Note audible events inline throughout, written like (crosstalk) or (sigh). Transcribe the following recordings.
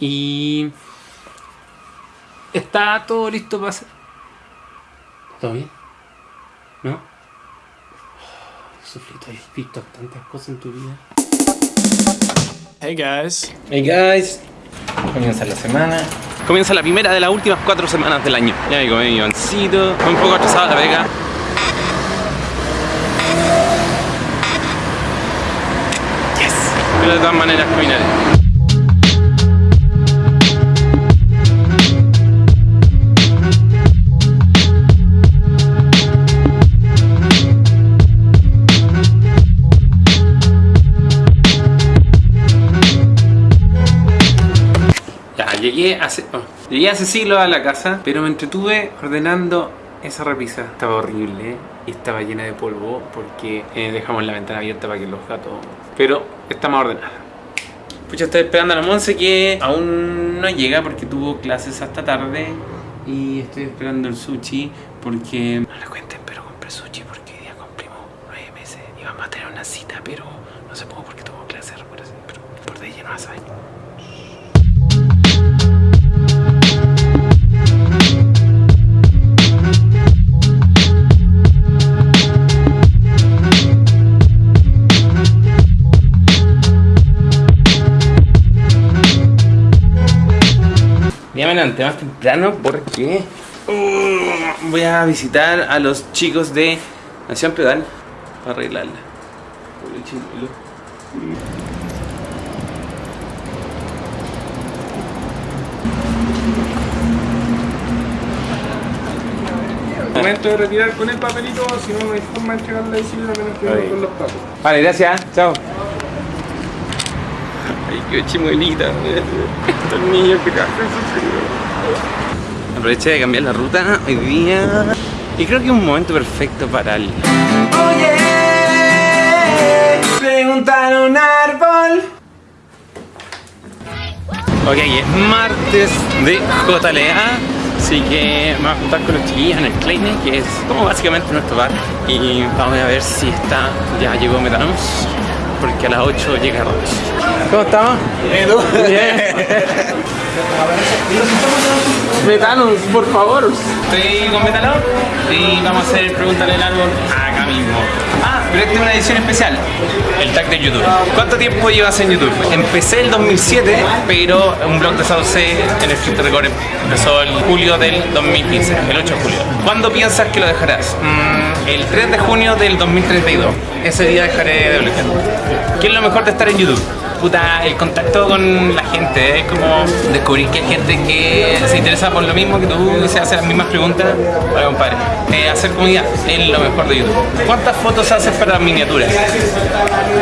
Y está todo listo para hacer. ¿Todo bien? ¿No? Oh, Sufrito, has visto tantas cosas en tu vida. Hey guys. Hey guys, comienza la semana. Comienza la primera de las últimas cuatro semanas del año. Ya me comí mi gancito, un poco atrasado la vega. Yes. Pero de todas maneras caminaré. Llegué hace, oh, llegué hace siglos a la casa, pero me entretuve ordenando esa repisa. Estaba horrible y estaba llena de polvo porque eh, dejamos la ventana abierta para que los gatos... Pero está más ordenada. Pucha, estoy esperando a la Monse que aún no llega porque tuvo clases hasta tarde y estoy esperando el sushi porque... No le cuenten, pero compré sushi porque hoy día cumplimos nueve meses y vamos a tener una cita, pero no se pudo porque tuvo clases, pero por de ella no la saben. Me levanté más temprano porque uh, voy a visitar a los chicos de Nación Pedal para arreglarla. Momento de retirar con el papelito, si no, no hay forma de entregar la bicicleta menos que con los pacos. Vale, gracias. Chao. Ay, qué chimuelita. Estos niños que Aproveché de cambiar la ruta hoy día. Y creo que es un momento perfecto para el. Oye, preguntar a un árbol. Ok, es martes de JLA. Así que me voy a juntar con los chiquillos en el Kleine, que es como básicamente nuestro bar. Y vamos a ver si está. Ya llegó Metanos, porque a las 8 llega Roche. ¿Cómo estamos? Bien. (laughs) Metanos, por favor. Estoy con Metanos y vamos a hacer Pregúntale al árbol acá mismo. Ah, pero esta es una edición especial. El tag de YouTube. ¿Cuánto tiempo llevas en YouTube? Empecé el 2007, pero un blog de Sauce en el Script Record empezó el julio del 2015, el 8 de julio. ¿Cuándo piensas que lo dejarás? Mm, el 3 de junio del 2032. Ese día dejaré de bloquear. ¿Qué es lo mejor de estar en YouTube? Puta, el contacto con la gente, es como descubrir que hay gente que se interesa por lo mismo que tú y se hace las mismas preguntas. Compadre. Eh, hacer comunidad es lo mejor de YouTube. ¿Cuántas fotos haces para miniaturas?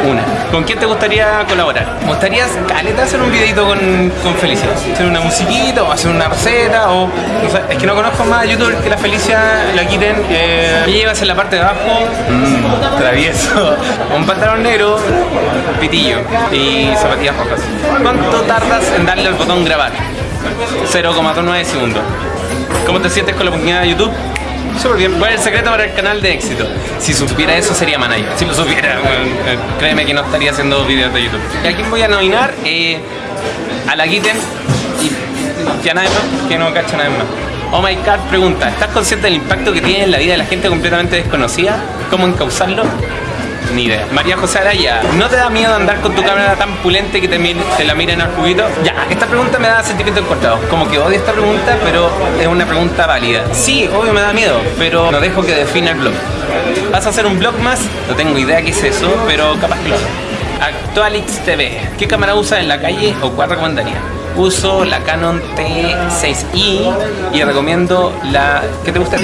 Una. ¿Con quién te gustaría colaborar? ¿Me gustaría, caleta, hacer un videito con, con Felicia? Hacer una musiquita o hacer una receta o... No sé, es que no conozco más a YouTube que la Felicia la quiten. Eh, en la parte de abajo, mm, travieso, (laughs) un pantalón negro, pitillo y zapatillas rojas. ¿Cuánto tardas en darle al botón grabar? 0,9 segundos. ¿Cómo te sientes con la oportunidad de YouTube? Súper bien. ¿Cuál es el secreto para el canal de éxito? Si supiera eso sería manager. Si lo supiera, (laughs) eh, créeme que no estaría haciendo videos de YouTube. ¿Y a quién voy a nominar? Eh, a la Kitten y, y a nadie más, que no cacha nadie más. Oh my god, pregunta, ¿estás consciente del impacto que tiene en la vida de la gente completamente desconocida? ¿Cómo encauzarlo? María José Araya, ¿no te da miedo andar con tu cámara tan pulente que te, la miren al juguito? Ya, esta pregunta me da sentimientos encontrados. Como que odio esta pregunta, pero es una pregunta válida. Sí, obvio me da miedo, pero no dejo que defina el blog. ¿Vas a hacer un blog más? No tengo idea qué es eso, pero capaz que lo hago. Actualix TV. ¿Qué cámara usas en la calle o cuál recomendaría? Uso la Canon T6i y recomiendo la... ¿Qué te gusta?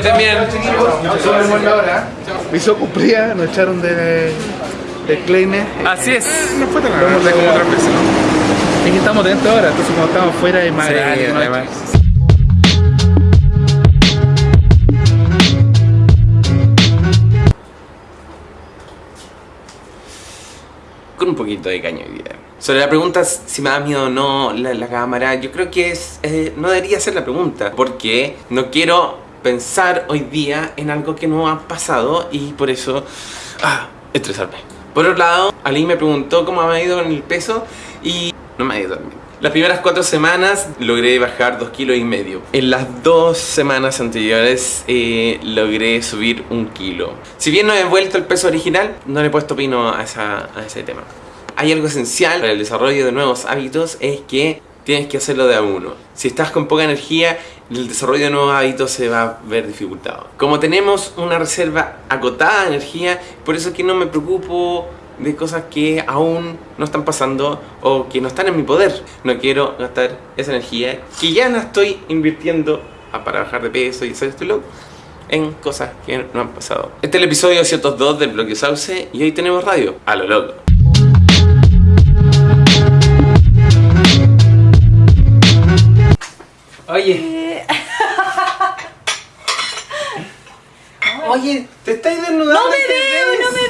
Que estén bien. La hora. Cumplida, nos echaron de, de Kleine. Así es. No fue tan grande como otras veces. Es que estamos dentro ahora, entonces cuando estamos fuera es más Sí, grande, ¿no? además. con un poquito de caño hoy día. Sobre la pregunta si me da miedo o no la, la cámara, yo creo que es, eh, no debería ser la pregunta, porque no quiero pensar hoy día en algo que no ha pasado y por eso ah, estresarme. Por otro lado, Ali me preguntó cómo me ha ido con el peso y no me ha ido bien. Las primeras cuatro semanas logré bajar dos kilos y medio. En las dos semanas anteriores eh, logré subir un kilo. Si bien no he vuelto el peso original, no le he puesto pino a ese tema. Hay algo esencial para el desarrollo de nuevos hábitos, es que tienes que hacerlo de a uno. Si estás con poca energía, el desarrollo de nuevos hábitos se va a ver dificultado. Como tenemos una reserva acotada de energía, por eso es que no me preocupo de cosas que aún no están pasando o que no están en mi poder. No quiero gastar esa energía que ya no estoy invirtiendo para bajar de peso y hacer este look en cosas que no han pasado. Este es el episodio 202 del Bloque Sauce y hoy tenemos radio. A lo loco. Oye. Oye, te estáis desnudando. No me veo, no me